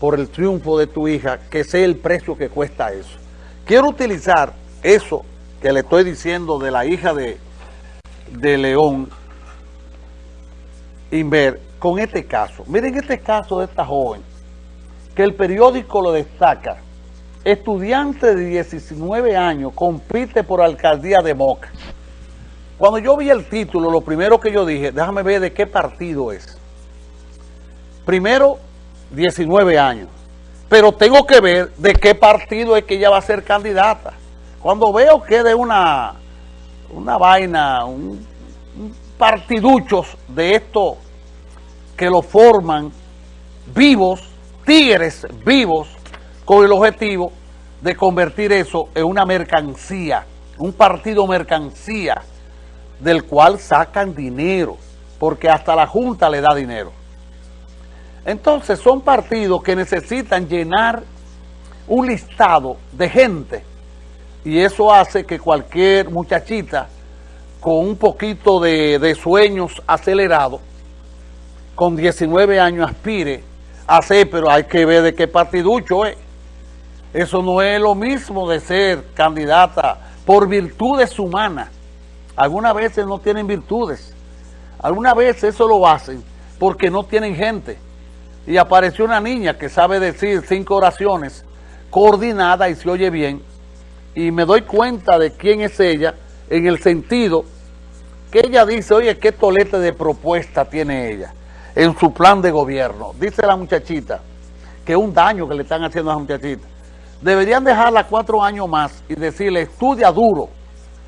por el triunfo de tu hija, que sé el precio que cuesta eso. Quiero utilizar eso que le estoy diciendo de la hija de, de León Inver con este caso. Miren este caso de esta joven, que el periódico lo destaca. Estudiante de 19 años compite por alcaldía de Moca. Cuando yo vi el título, lo primero que yo dije, déjame ver de qué partido es. Primero, 19 años. Pero tengo que ver de qué partido es que ella va a ser candidata. Cuando veo que de una, una vaina, un, un partiduchos de esto que lo forman vivos, tigres vivos, con el objetivo de convertir eso en una mercancía, un partido mercancía, del cual sacan dinero, porque hasta la Junta le da dinero. Entonces son partidos que necesitan llenar un listado de gente y eso hace que cualquier muchachita con un poquito de, sueños acelerados, con 19 años aspire a ser, pero hay que ver de qué partiducho es. Eso no es lo mismo de ser candidata por virtudes humanas. Algunas veces no tienen virtudes. Algunas veces eso lo hacen porque no tienen gente y apareció una niña que sabe decir cinco oraciones coordinada y se oye bien y me doy cuenta de quién es ella en el sentido que ella dice, oye, qué tolete de propuesta tiene ella en su plan de gobierno. Dice la muchachita que es un daño que le están haciendo a esa muchachita. Deberían dejarla cuatro años más y decirle, estudia duro,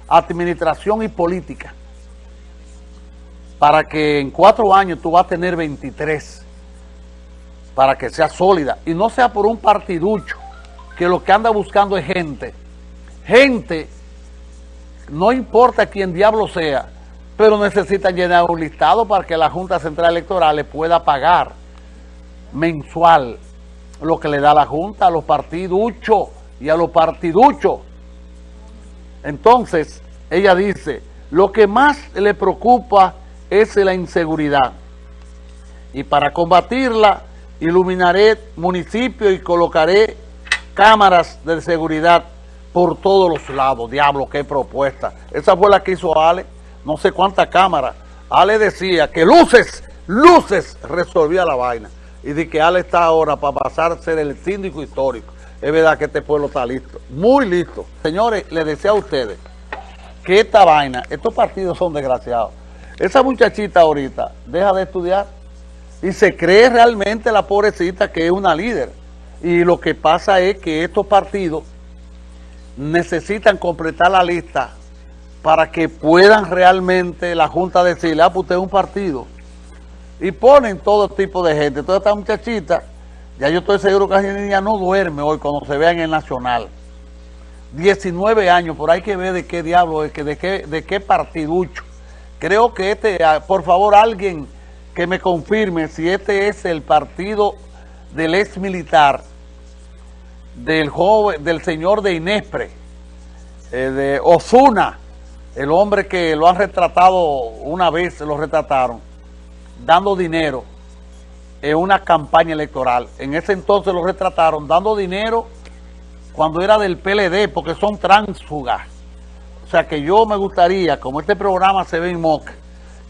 administración y política, para que en cuatro años tú vas a tener 23 para que sea sólida y no sea por un partiducho que lo que anda buscando es gente. Gente, no importa quién diablo sea, pero necesitan llenar un listado para que la Junta Central Electoral le pueda pagar mensual lo que le da la Junta a los partiduchos y a los partiduchos. Entonces, ella dice, lo que más le preocupa es la inseguridad. Y para combatirla, iluminaré municipios y colocaré cámaras de seguridad por todos los lados. Diablo, qué propuesta. Esa fue la que hizo Ale, no sé cuántas cámaras. Ale decía que luces, luces resolvía la vaina. Y de que Ale está ahora para pasar a ser el síndico histórico. Es verdad que este pueblo está listo, muy listo. Señores, les decía a ustedes que esta vaina, estos partidos son desgraciados. Esa muchachita ahorita deja de estudiar y se cree realmente la pobrecita que es una líder. Y lo que pasa es que estos partidos necesitan completar la lista para que puedan realmente la Junta decirle, ah, pues usted es un partido. Y ponen todo tipo de gente. Toda esta muchachita, ya yo estoy seguro que esa niña no duerme hoy cuando se vea en el Nacional. 19 años, por ahí que ver de qué diablo es, de qué, de qué partiducho. Creo que este, ah, por favor, alguien que me confirme si este es el partido del ex militar, del joven, del señor de Inespre, eh, de Osuna, el hombre que lo han retratado una vez, lo retrataron, dando dinero en una campaña electoral. En ese entonces lo retrataron dando dinero cuando era del PLD, porque son tránsfugas. O sea que yo me gustaría, como este programa se ve en MOC,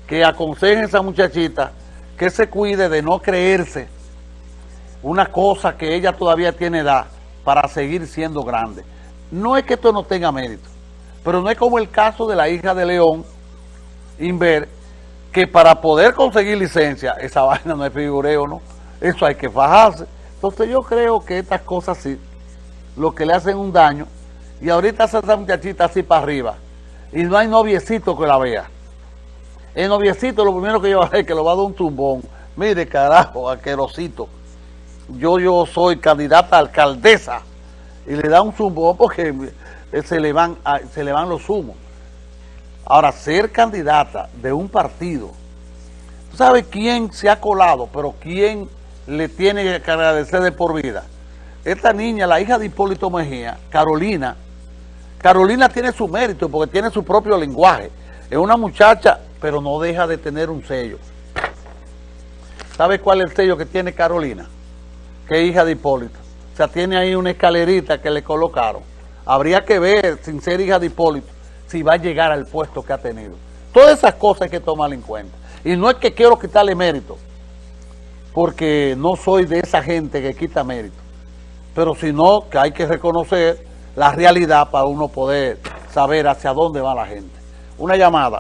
que aconsejen a esa muchachita que se cuide de no creerse una cosa que ella todavía tiene edad para seguir siendo grande. No es que esto no tenga mérito, pero no es como el caso de la hija de León, Inver, que para poder conseguir licencia, esa vaina no es figureo, ¿no? Eso hay que fajarse. Entonces yo creo que estas cosas sí, lo que le hacen un daño, y ahorita esa muchachita así para arriba, y no hay noviecito que la vea. El noviecito lo primero que yo es que lo va a dar un tumbón. Mire, carajo, aquerosito. Yo, yo soy candidata a alcaldesa. Y le da un zumbón porque se le van, se le van los humos. Ahora, ser candidata de un partido, ¿tú sabes quién se ha colado, pero quién le tiene que agradecer de por vida? Esta niña, la hija de Hipólito Mejía, Carolina, Carolina tiene su mérito porque tiene su propio lenguaje. Es una muchacha pero no deja de tener un sello. ¿Sabe cuál es el sello que tiene Carolina? Que es hija de Hipólito. O sea, tiene ahí una escalerita que le colocaron. Habría que ver, sin ser hija de Hipólito, si va a llegar al puesto que ha tenido. Todas esas cosas hay que tomar en cuenta. Y no es que quiero quitarle mérito, porque no soy de esa gente que quita mérito, pero sino que hay que reconocer la realidad para uno poder saber hacia dónde va la gente. Una llamada.